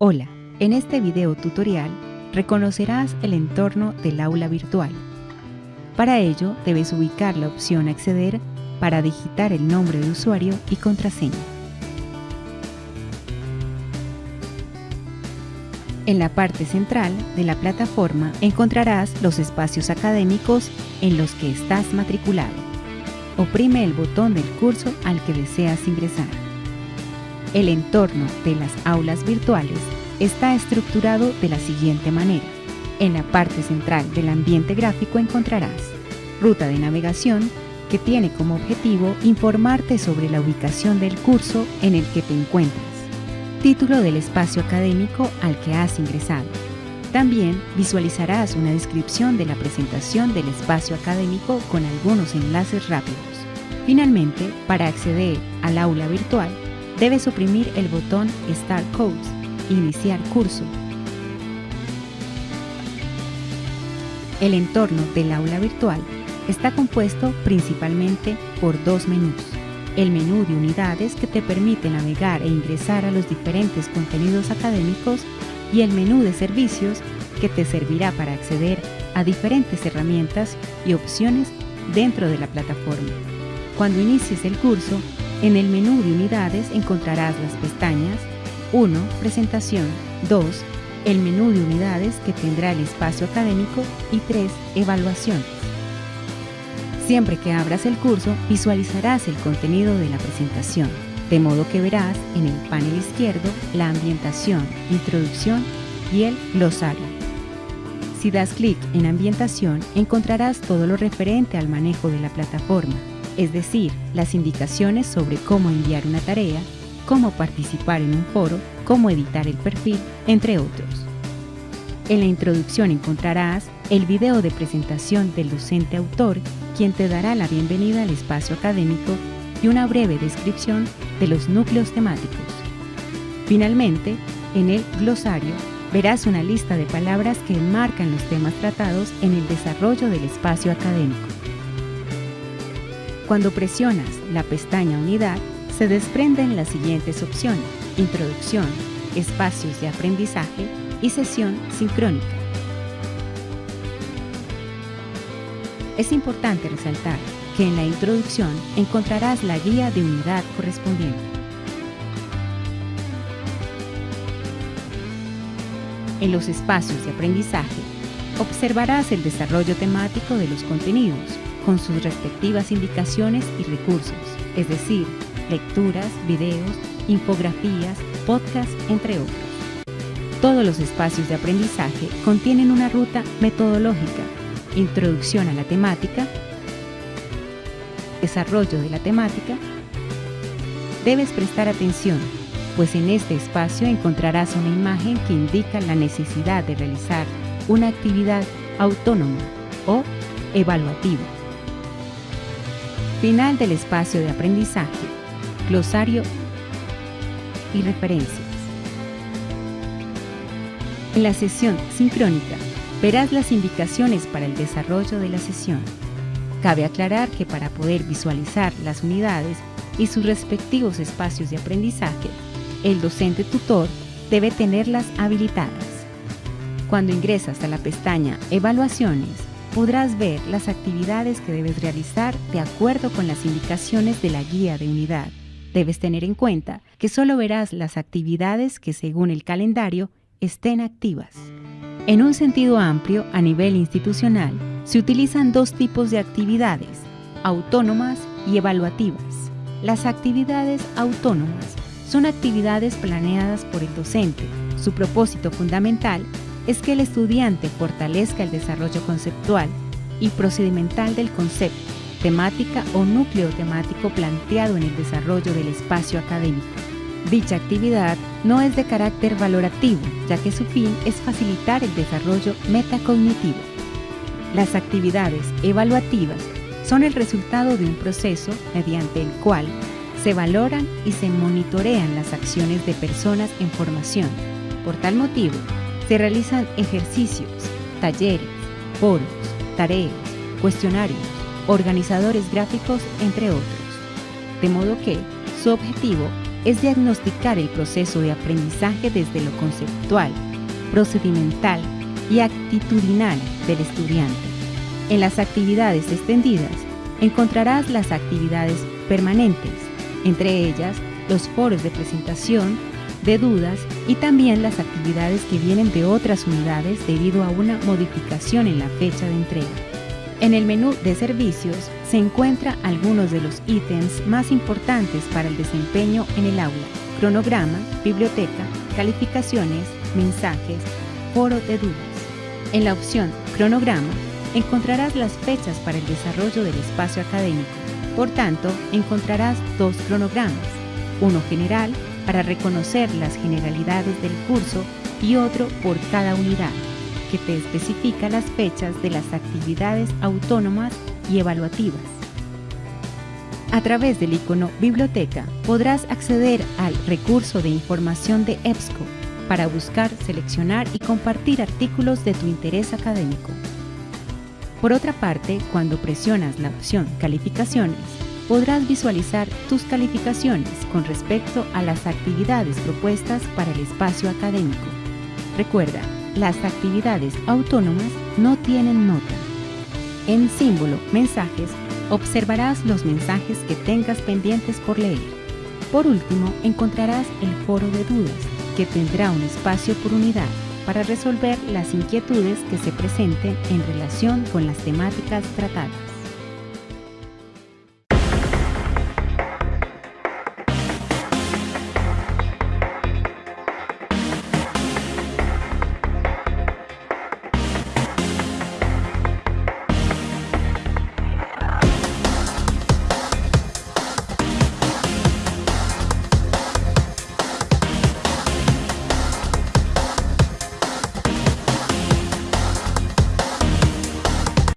Hola, en este video tutorial reconocerás el entorno del aula virtual. Para ello debes ubicar la opción Acceder para digitar el nombre de usuario y contraseña. En la parte central de la plataforma encontrarás los espacios académicos en los que estás matriculado. Oprime el botón del curso al que deseas ingresar. El entorno de las aulas virtuales está estructurado de la siguiente manera. En la parte central del ambiente gráfico encontrarás ruta de navegación que tiene como objetivo informarte sobre la ubicación del curso en el que te encuentras, título del espacio académico al que has ingresado. También visualizarás una descripción de la presentación del espacio académico con algunos enlaces rápidos. Finalmente, para acceder al aula virtual, debes oprimir el botón Start Codes, Iniciar curso. El entorno del aula virtual está compuesto principalmente por dos menús. El menú de unidades que te permite navegar e ingresar a los diferentes contenidos académicos y el menú de servicios que te servirá para acceder a diferentes herramientas y opciones dentro de la plataforma. Cuando inicies el curso, en el menú de unidades encontrarás las pestañas 1. Presentación 2. El menú de unidades que tendrá el espacio académico y 3. Evaluación. Siempre que abras el curso, visualizarás el contenido de la presentación, de modo que verás en el panel izquierdo la ambientación, introducción y el glosario. Si das clic en ambientación, encontrarás todo lo referente al manejo de la plataforma, es decir, las indicaciones sobre cómo enviar una tarea, cómo participar en un foro, cómo editar el perfil, entre otros. En la introducción encontrarás el video de presentación del docente autor, quien te dará la bienvenida al espacio académico y una breve descripción de los núcleos temáticos. Finalmente, en el glosario verás una lista de palabras que marcan los temas tratados en el desarrollo del espacio académico. Cuando presionas la pestaña Unidad, se desprenden las siguientes opciones, Introducción, Espacios de aprendizaje y Sesión sincrónica. Es importante resaltar que en la introducción encontrarás la guía de unidad correspondiente. En los espacios de aprendizaje, observarás el desarrollo temático de los contenidos, con sus respectivas indicaciones y recursos, es decir, lecturas, videos, infografías, podcasts, entre otros. Todos los espacios de aprendizaje contienen una ruta metodológica, introducción a la temática, desarrollo de la temática. Debes prestar atención, pues en este espacio encontrarás una imagen que indica la necesidad de realizar una actividad autónoma o evaluativa. Final del espacio de aprendizaje, glosario y referencias. En la sesión sincrónica verás las indicaciones para el desarrollo de la sesión. Cabe aclarar que para poder visualizar las unidades y sus respectivos espacios de aprendizaje, el docente tutor debe tenerlas habilitadas. Cuando ingresas a la pestaña Evaluaciones, podrás ver las actividades que debes realizar de acuerdo con las indicaciones de la guía de unidad. Debes tener en cuenta que solo verás las actividades que según el calendario estén activas. En un sentido amplio, a nivel institucional, se utilizan dos tipos de actividades, autónomas y evaluativas. Las actividades autónomas son actividades planeadas por el docente. Su propósito fundamental es que el estudiante fortalezca el desarrollo conceptual y procedimental del concepto, temática o núcleo temático planteado en el desarrollo del espacio académico. Dicha actividad no es de carácter valorativo, ya que su fin es facilitar el desarrollo metacognitivo. Las actividades evaluativas son el resultado de un proceso mediante el cual se valoran y se monitorean las acciones de personas en formación. Por tal motivo, se realizan ejercicios, talleres, foros, tareas, cuestionarios, organizadores gráficos, entre otros. De modo que su objetivo es diagnosticar el proceso de aprendizaje desde lo conceptual, procedimental y actitudinal del estudiante. En las actividades extendidas encontrarás las actividades permanentes, entre ellas los foros de presentación, de dudas y también las actividades que vienen de otras unidades debido a una modificación en la fecha de entrega. En el menú de servicios se encuentra algunos de los ítems más importantes para el desempeño en el aula, cronograma, biblioteca, calificaciones, mensajes, foro de dudas. En la opción cronograma encontrarás las fechas para el desarrollo del espacio académico. Por tanto, encontrarás dos cronogramas, uno general para reconocer las generalidades del curso y otro por cada unidad, que te especifica las fechas de las actividades autónomas y evaluativas. A través del icono Biblioteca podrás acceder al recurso de información de EBSCO para buscar, seleccionar y compartir artículos de tu interés académico. Por otra parte, cuando presionas la opción Calificaciones, podrás visualizar tus calificaciones con respecto a las actividades propuestas para el espacio académico. Recuerda, las actividades autónomas no tienen nota. En símbolo Mensajes observarás los mensajes que tengas pendientes por leer. Por último, encontrarás el foro de dudas, que tendrá un espacio por unidad para resolver las inquietudes que se presenten en relación con las temáticas tratadas.